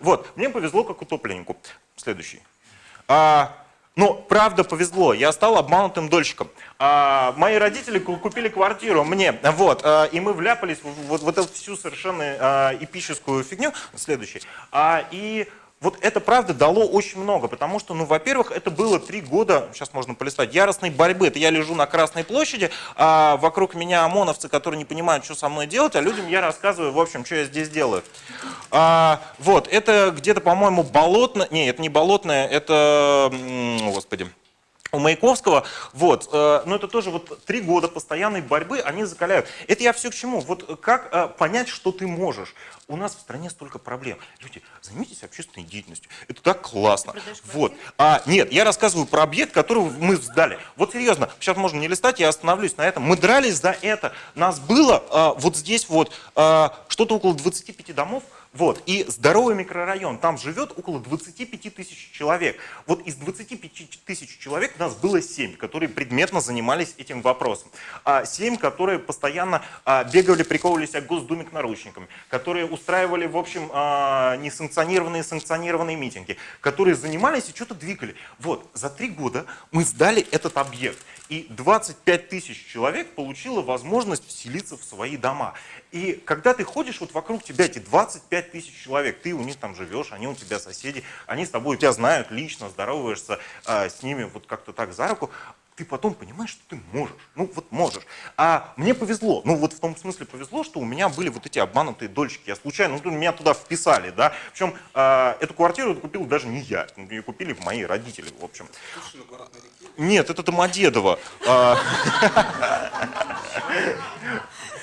Вот, мне повезло как утопленнику. Следующий. А, ну, правда повезло, я стал обманутым дольщиком. А, мои родители купили квартиру мне, вот, а, и мы вляпались в вот, вот эту всю совершенно а, эпическую фигню. Следующий. А, и вот это правда дало очень много, потому что, ну, во-первых, это было три года, сейчас можно полистать, яростной борьбы. Это я лежу на Красной площади, а вокруг меня ОМОНовцы, которые не понимают, что со мной делать, а людям я рассказываю, в общем, что я здесь делаю. А, вот, это где-то, по-моему, болотное, не, это не болотное, это, господи, у Маяковского, вот, э, но это тоже вот три года постоянной борьбы, они закаляют. Это я все к чему? Вот как э, понять, что ты можешь? У нас в стране столько проблем. Люди, займитесь общественной деятельностью. Это так классно. Вот. А, нет, я рассказываю про объект, который мы сдали. Вот серьезно, сейчас можно не листать, я остановлюсь на этом. Мы дрались за это. Нас было э, вот здесь вот э, что-то около 25 домов, вот. И здоровый микрорайон, там живет около 25 тысяч человек. Вот из 25 тысяч человек у нас было 7, которые предметно занимались этим вопросом. А 7, которые постоянно а, бегали, приковывались к Госдуме к наручникам, которые устраивали, в общем, а, несанкционированные санкционированные митинги, которые занимались и что-то двигали. Вот, за три года мы сдали этот объект. И 25 тысяч человек получило возможность вселиться в свои дома. И когда ты ходишь, вот вокруг тебя эти 25 тысяч человек, ты у них там живешь, они у тебя соседи, они с тобой тебя знают лично, здороваешься э, с ними вот как-то так за руку, ты потом понимаешь, что ты можешь. Ну вот можешь. А мне повезло. Ну вот в том смысле повезло, что у меня были вот эти обманутые дольщики. Я случайно, ну меня туда вписали, да. Причем э, эту квартиру купил даже не я. Ее купили мои родители, в общем. Нет, это Домодедово. А,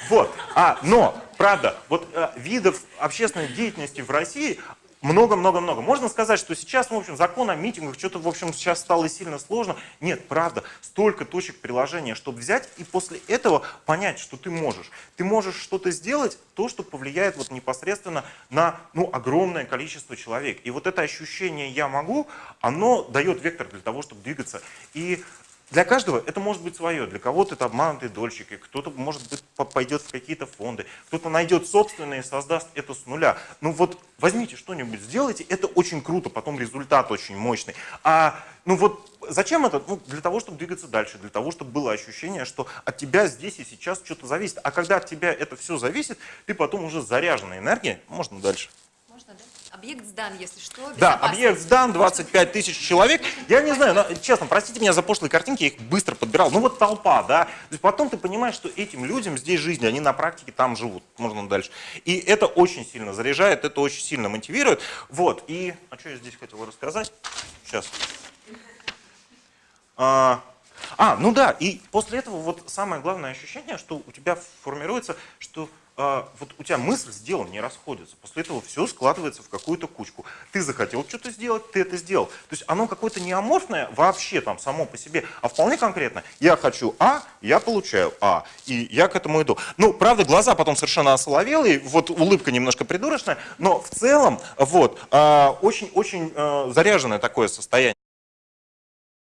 вот. А, но, правда, вот э, видов общественной деятельности в России много-много-много. Можно сказать, что сейчас, в общем, закон о митингах, что-то, в общем, сейчас стало сильно сложно. Нет, правда, столько точек приложения, чтобы взять и после этого понять, что ты можешь. Ты можешь что-то сделать, то, что повлияет вот непосредственно на ну, огромное количество человек. И вот это ощущение «я могу», оно дает вектор для того, чтобы двигаться. И для каждого это может быть свое, для кого-то это обманутые дольщики, кто-то, может быть, пойдет в какие-то фонды, кто-то найдет собственное и создаст это с нуля. Ну вот возьмите что-нибудь, сделайте, это очень круто, потом результат очень мощный. А ну вот зачем это? Ну, для того, чтобы двигаться дальше, для того, чтобы было ощущение, что от тебя здесь и сейчас что-то зависит. А когда от тебя это все зависит, ты потом уже заряженная энергия, можно дальше. Объект сдан, если что. Да, объект сдан, 25 тысяч человек. Я не знаю, но, честно, простите меня за пошлые картинки, я их быстро подбирал. Ну вот толпа, да. То есть потом ты понимаешь, что этим людям здесь жизнь, они на практике там живут. Можно дальше. И это очень сильно заряжает, это очень сильно мотивирует. Вот, и... А что я здесь хотел рассказать? Сейчас. А, а, ну да, и после этого вот самое главное ощущение, что у тебя формируется, что вот у тебя мысль с делом не расходится. После этого все складывается в какую-то кучку. Ты захотел что-то сделать, ты это сделал. То есть оно какое-то не аморфное вообще там само по себе, а вполне конкретно. Я хочу А, я получаю А, и я к этому иду. Ну, правда, глаза потом совершенно осоловелые, вот улыбка немножко придурочная, но в целом вот а, очень-очень заряженное такое состояние.